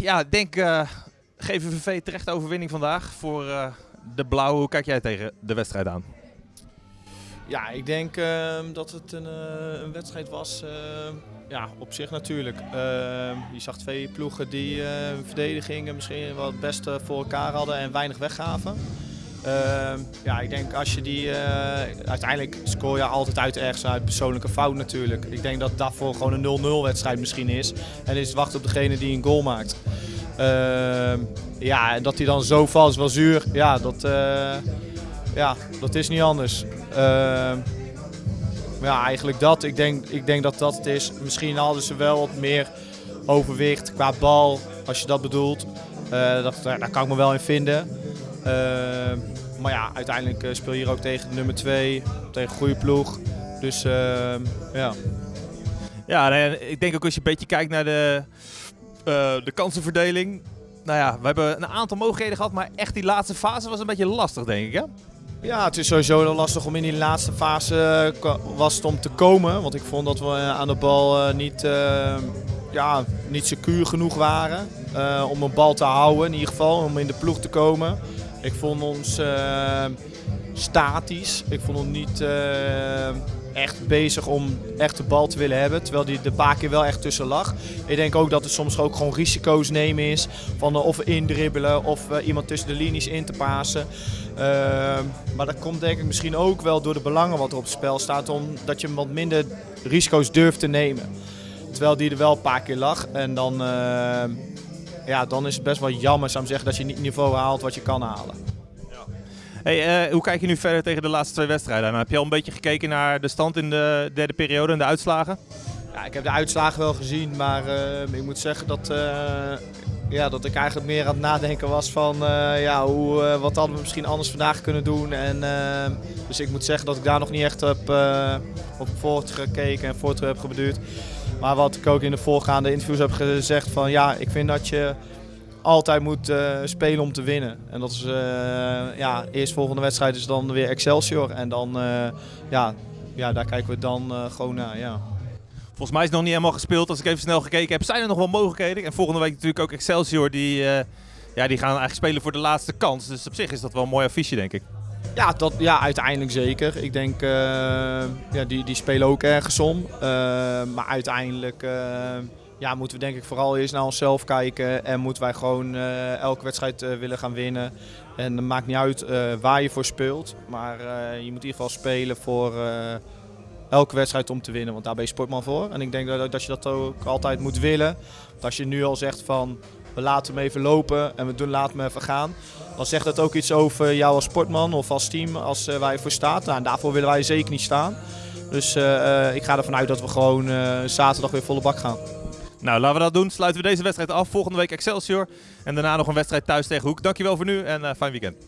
ja, ik denk uh, GVVV terecht overwinning vandaag voor uh, de Blauwe. Hoe kijk jij tegen de wedstrijd aan? Ja, ik denk uh, dat het een, een wedstrijd was. ja, op zich natuurlijk. Ehm, je zag twee ploegen die verdedigingen misschien wel het beste voor elkaar hadden en weinig weggaven. Ehm, ja, ik denk als je die... uiteindelijk scoor je altijd uit ergens uit persoonlijke fout natuurlijk. Ik denk dat daarvoor gewoon een 0-0 wedstrijd misschien is. En is wachten op degene die een goal maakt. Ehm, ja, en dat hij dan zo valt wel zuur. Ja, dat, uh, ja, dat is niet anders. Ehm, ja, eigenlijk dat. Ik denk, ik denk dat dat het is. Misschien hadden ze wel wat meer overwicht qua bal, als je dat bedoelt. Uh, dat, daar kan ik me wel in vinden. Ehm, maar ja, uiteindelijk eh, speel je hier ook tegen nummer 2, tegen een goede ploeg. Dus ja. Ja, ik denk ook als je een beetje kijkt naar de, uh, de kansenverdeling. Nou ja, we hebben een aantal mogelijkheden gehad, maar echt die laatste fase was een beetje lastig, denk ik. Hè? Ja, het is sowieso lastig om in die laatste fase uh, was het om te komen. Want ik vond dat we aan de bal uh, niet, ja, niet secuur genoeg waren om een bal te houden. In ieder geval, om in de ploeg te komen. Ik vond ons statisch. Ik vond ons niet echt bezig om echt de bal te willen hebben. Terwijl die de paar keer wel echt tussen lag. Ik denk ook dat het soms ook gewoon risico's nemen is. Van uh, of indribbelen of uh, iemand tussen de linies in te pasen. Uh, maar dat komt denk ik misschien ook wel door de belangen wat er op het spel staat. Omdat je wat minder risico's durft te nemen. Terwijl die er wel een paar keer lag. En dan, ja, dan is het best wel jammer zou ik zeggen, dat je niet het niveau haalt wat je kan halen. Hey, uh, hoe kijk je nu verder tegen de laatste twee wedstrijden? heb je al een beetje gekeken naar de stand in de derde periode en de uitslagen? Ja, ik heb de uitslagen wel gezien, maar uh, ik moet zeggen dat, uh, ja, dat ik eigenlijk meer aan het nadenken was van ja, hoe, wat hadden we misschien anders vandaag kunnen doen. En, dus ik moet zeggen dat ik daar nog niet echt op, op voortgekeken en voort heb gebeduurd. Maar wat ik ook in de voorgaande interviews heb gezegd van ja, ik vind dat je altijd moet uh, spelen om te winnen. En dat is, uh, ja, eerstvolgende wedstrijd is dan weer Excelsior. En dan, uh, ja, ja, daar kijken we dan gewoon naar, ja. Volgens mij is het nog niet helemaal gespeeld. Als ik even snel gekeken heb, zijn er nog wel mogelijkheden. En volgende week natuurlijk ook Excelsior. Die, ja, die gaan eigenlijk spelen voor de laatste kans. Dus op zich is dat wel een mooi affiche, denk ik. Ja, dat, ja uiteindelijk zeker. Ik denk, ja, die, die spelen ook ergens om. maar uiteindelijk ja, moeten we denk ik vooral eerst naar onszelf kijken. En moeten wij gewoon uh, elke wedstrijd uh, willen gaan winnen. En het maakt niet uit uh, waar je voor speelt. Maar je moet in ieder geval spelen voor elke wedstrijd om te winnen. Want daar ben je sportman voor. En ik denk dat, dat je dat ook altijd moet willen. Want als je nu al zegt van we laten hem even lopen en we doen laten hem even gaan. Dan zegt dat ook iets over jou als sportman of als team als waar je voor staat. Nou, en daarvoor willen wij zeker niet staan. Dus ik ga ervan uit dat we gewoon zaterdag weer volle bak gaan. Nou, laten we dat doen. Sluiten we deze wedstrijd af. Volgende week Excelsior. En daarna nog een wedstrijd thuis tegen Hoek. Dankjewel voor nu en fijn weekend.